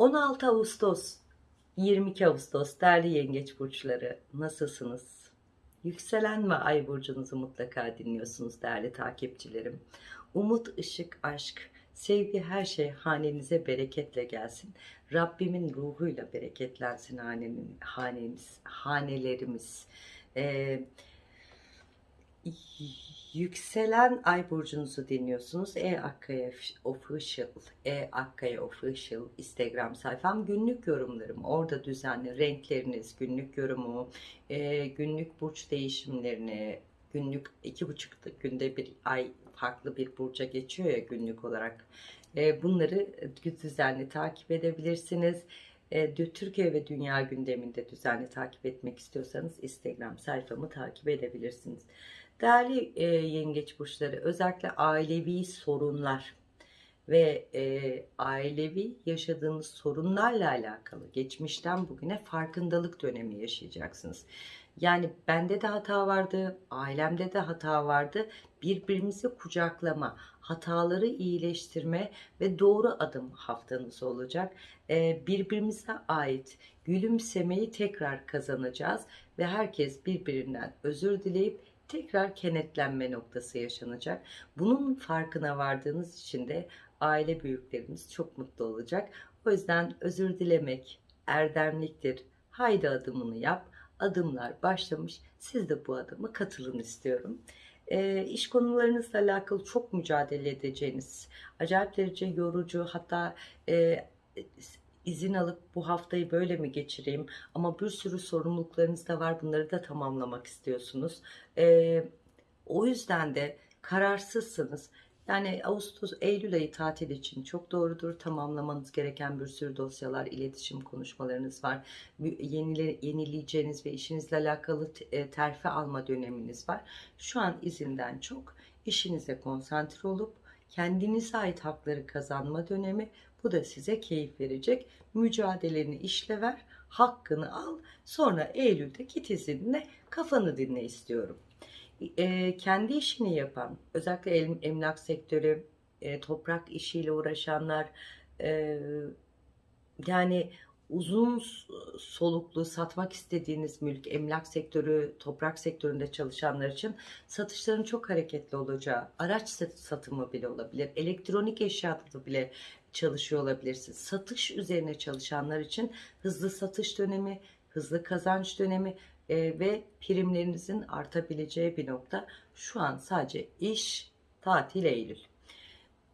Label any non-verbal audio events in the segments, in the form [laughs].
16 Ağustos 22 Ağustos değerli yengeç burçları nasılsınız? Yükselen ve ay burcunuzu mutlaka dinliyorsunuz değerli takipçilerim. Umut, ışık, aşk, sevgi her şey hanenize bereketle gelsin. Rabbimin ruhuyla bereketlensin hanenin, hanemiz, hanelerimiz. Ee, Yükselen ay burcunuzu dinliyorsunuz. E Akkaya Official, E Akkaya Official Instagram sayfam. Günlük yorumlarım orada düzenli. Renkleriniz, günlük yorumu, e, günlük burç değişimlerini, günlük iki buçuk günde bir ay farklı bir burca geçiyor ya günlük olarak. E, bunları düzenli takip edebilirsiniz. E, Türkiye ve dünya gündeminde düzenli takip etmek istiyorsanız Instagram sayfamı takip edebilirsiniz. Değerli e, yengeç burçları özellikle ailevi sorunlar ve e, ailevi yaşadığınız sorunlarla alakalı geçmişten bugüne farkındalık dönemi yaşayacaksınız. Yani bende de hata vardı, ailemde de hata vardı. Birbirimizi kucaklama, hataları iyileştirme ve doğru adım haftanız olacak. Ee, birbirimize ait gülümsemeyi tekrar kazanacağız ve herkes birbirinden özür dileyip tekrar kenetlenme noktası yaşanacak. Bunun farkına vardığınız için de aile büyüklerimiz çok mutlu olacak. O yüzden özür dilemek erdemliktir. Haydi adımını yap. Adımlar başlamış. Siz de bu adımı katılın istiyorum. E, iş konularınızla alakalı çok mücadele edeceğiniz, acayip derece yorucu hatta e, izin alıp bu haftayı böyle mi geçireyim ama bir sürü sorumluluklarınız da var bunları da tamamlamak istiyorsunuz. Ee, o yüzden de kararsızsınız. Yani Ağustos, Eylül ayı tatil için çok doğrudur. Tamamlamanız gereken bir sürü dosyalar, iletişim konuşmalarınız var. Yenile, yenileyeceğiniz ve işinizle alakalı e, terfi alma döneminiz var. Şu an izinden çok işinize konsantre olup kendinize ait hakları kazanma dönemi. Bu da size keyif verecek. Mücadeleni işle ver, hakkını al. Sonra Eylül'de git izinle kafanı dinle istiyorum. E, kendi işini yapan, özellikle em, emlak sektörü, e, toprak işiyle uğraşanlar, e, yani uzun soluklu satmak istediğiniz mülk, emlak sektörü, toprak sektöründe çalışanlar için satışların çok hareketli olacağı, araç satımı bile olabilir, elektronik eşyada bile çalışıyor olabilirsiniz. Satış üzerine çalışanlar için hızlı satış dönemi, hızlı kazanç dönemi e, ve primlerinizin artabileceği bir nokta. Şu an sadece iş, tatil, Eylül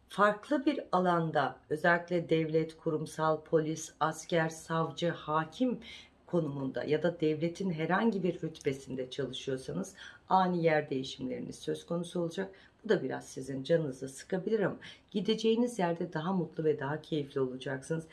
farklı bir alanda özellikle devlet, kurumsal, polis, asker, savcı, hakim konumunda ya da devletin herhangi bir rütbesinde çalışıyorsanız ani yer değişimleriniz söz konusu olacak. Bu da biraz sizin canınızı sıkabilir ama gideceğiniz yerde daha mutlu ve daha keyifli olacaksınız.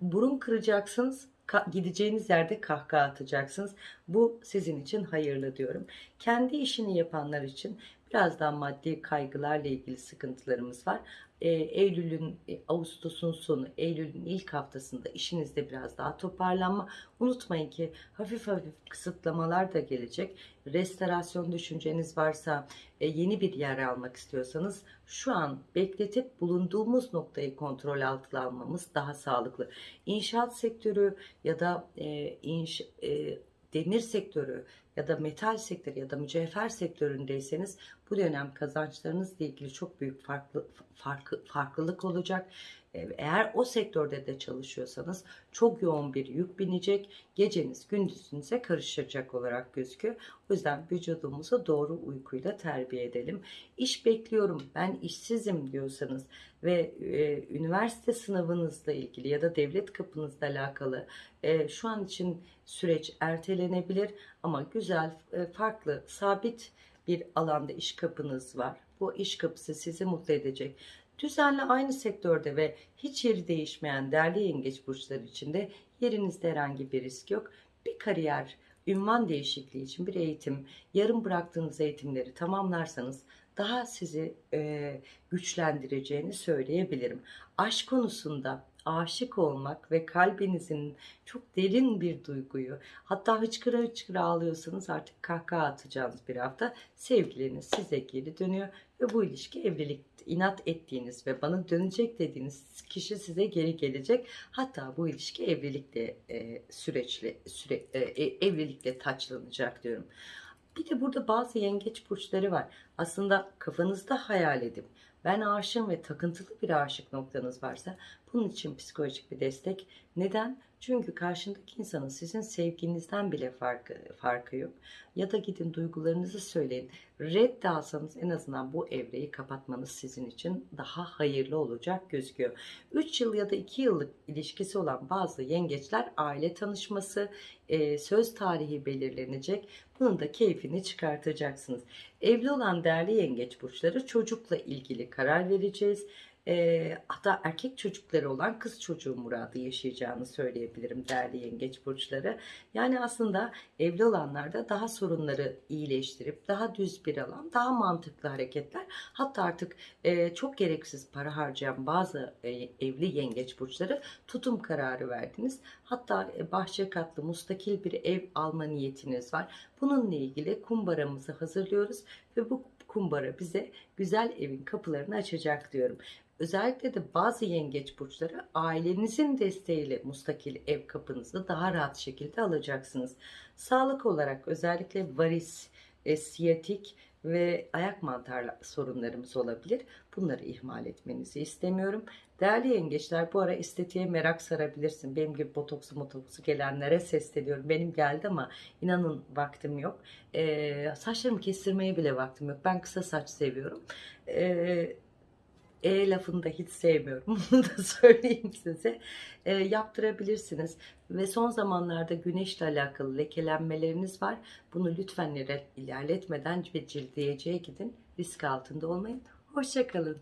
Burun kıracaksınız, gideceğiniz yerde kahkaha atacaksınız. Bu sizin için hayırlı diyorum. Kendi işini yapanlar için birazdan maddi kaygılarla ilgili sıkıntılarımız var e, Eylül'ün, e, Ağustos'un sonu, Eylül'ün ilk haftasında işinizde biraz daha toparlanma. Unutmayın ki hafif hafif kısıtlamalar da gelecek. Restorasyon düşünceniz varsa, e, yeni bir yer almak istiyorsanız şu an bekletip bulunduğumuz noktayı kontrol altına almamız daha sağlıklı. İnşaat sektörü ya da inş, demir sektörü ya da metal sektörü ya da mücevher sektöründeyseniz bu dönem kazançlarınızla ilgili çok büyük farklı farklı farklılık olacak. Ee, eğer o sektörde de çalışıyorsanız çok yoğun bir yük binecek. Geceniz gündüzünüze karışacak olarak gözüküyor. O yüzden vücudumuzu doğru uykuyla terbiye edelim. İş bekliyorum, ben işsizim diyorsanız ve e, üniversite sınavınızla ilgili ya da devlet kapınızla alakalı e, şu an için süreç ertelenebilir ama güzel, e, farklı, sabit bir alanda iş kapınız var. Bu iş kapısı sizi mutlu edecek. Düzenli aynı sektörde ve hiç yeri değişmeyen değerli yengeç burçları içinde yerinizde herhangi bir risk yok. Bir kariyer, ünvan değişikliği için bir eğitim, yarım bıraktığınız eğitimleri tamamlarsanız daha sizi e, güçlendireceğini söyleyebilirim. Aşk konusunda aşık olmak ve kalbinizin çok derin bir duyguyu hatta hıçkıra hıçkıra ağlıyorsanız artık kahkaha atacağınız bir hafta sevgiliniz size geri dönüyor ve bu ilişki evlilik inat ettiğiniz ve bana dönecek dediğiniz kişi size geri gelecek. Hatta bu ilişki evlilikle e, süreçli süre, e, e, evlilikle taçlanacak diyorum. Bir de burada bazı yengeç burçları var. Aslında kafanızda hayal edip ben aşığım ve takıntılı bir aşık noktanız varsa bunun için psikolojik bir destek. Neden? Çünkü karşındaki insanın sizin sevginizden bile farkı, farkı yok. Ya da gidin duygularınızı söyleyin. Red en azından bu evreyi kapatmanız sizin için daha hayırlı olacak gözüküyor. 3 yıl ya da 2 yıllık ilişkisi olan bazı yengeçler aile tanışması, e, söz tarihi belirlenecek. Bunun da keyfini çıkartacaksınız. Evli olan değerli yengeç burçları çocukla ilgili karar vereceğiz. E, hatta erkek çocukları olan kız çocuğu muradı yaşayacağını söyleyebilirim değerli yengeç burçları. Yani aslında evli olanlarda daha sorunları iyileştirip daha düz bir alan, daha mantıklı hareketler. Hatta artık e, çok gereksiz para harcayan bazı e, evli yengeç burçları tutum kararı verdiniz. Hatta e, bahçe katlı mustakil bir ev alma niyetiniz var. Bununla ilgili kumbaramızı hazırlıyoruz ve bu kumbara bize güzel evin kapılarını açacak diyorum. Özellikle de bazı yengeç burçları ailenizin desteğiyle mustakil ev kapınızı daha rahat şekilde alacaksınız. Sağlık olarak özellikle varis, e, siyatik ve ayak mantar sorunlarımız olabilir. Bunları ihmal etmenizi istemiyorum. Değerli yengeçler bu ara estetiğe merak sarabilirsin. Benim gibi botoksu motoksu gelenlere sesleniyorum. Benim geldi ama inanın vaktim yok. Ee, saçlarımı kestirmeye bile vaktim yok. Ben kısa saç seviyorum. Ee, e lafını da hiç sevmiyorum. [laughs] Bunu da söyleyeyim size. E, yaptırabilirsiniz. Ve son zamanlarda güneşle alakalı lekelenmeleriniz var. Bunu lütfen ilerletmeden ve cildiyeciye gidin. Risk altında olmayın. Hoşçakalın.